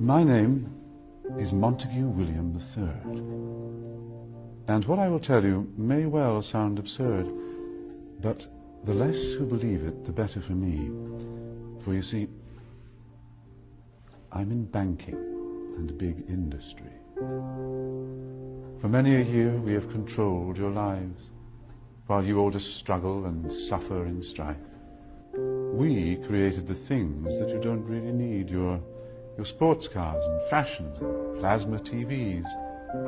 My name is Montague William III. And what I will tell you may well sound absurd, but the less who believe it, the better for me. For you see, I'm in banking and big industry. For many a year we have controlled your lives, while you all just struggle and suffer in strife. We created the things that you don't really need, your your sports cars and fashions plasma TVs.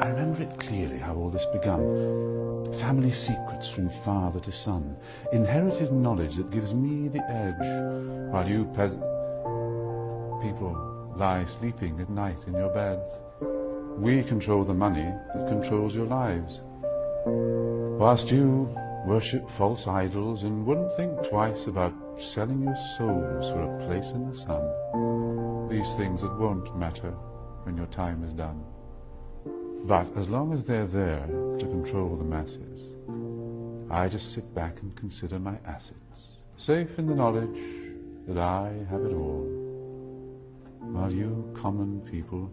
I remember it clearly how all this began. Family secrets from father to son. Inherited knowledge that gives me the edge, while you peasant people lie sleeping at night in your beds. We control the money that controls your lives. Whilst you worship false idols and wouldn't think twice about selling your souls for a place in the sun these things that won't matter when your time is done. But as long as they're there to control the masses, I just sit back and consider my assets, safe in the knowledge that I have it all, while you common people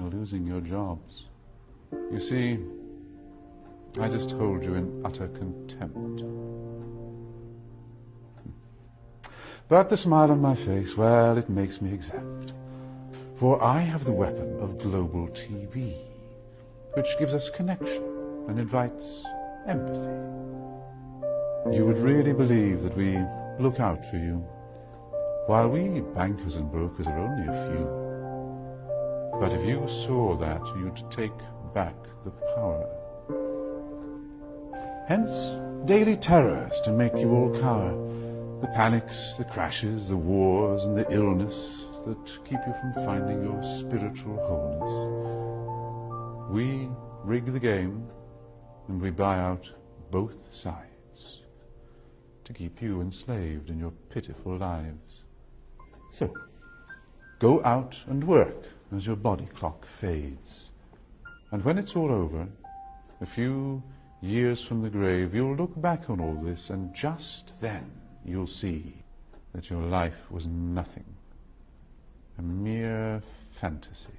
are losing your jobs. You see, I just hold you in utter contempt. But the smile on my face, well, it makes me exempt. For I have the weapon of global TV, which gives us connection and invites empathy. You would really believe that we look out for you, while we bankers and brokers are only a few. But if you saw that, you'd take back the power. Hence, daily terrors to make you all cower the panics, the crashes, the wars, and the illness that keep you from finding your spiritual wholeness. We rig the game and we buy out both sides to keep you enslaved in your pitiful lives. So, go out and work as your body clock fades. And when it's all over, a few years from the grave, you'll look back on all this and just then you'll see that your life was nothing, a mere fantasy.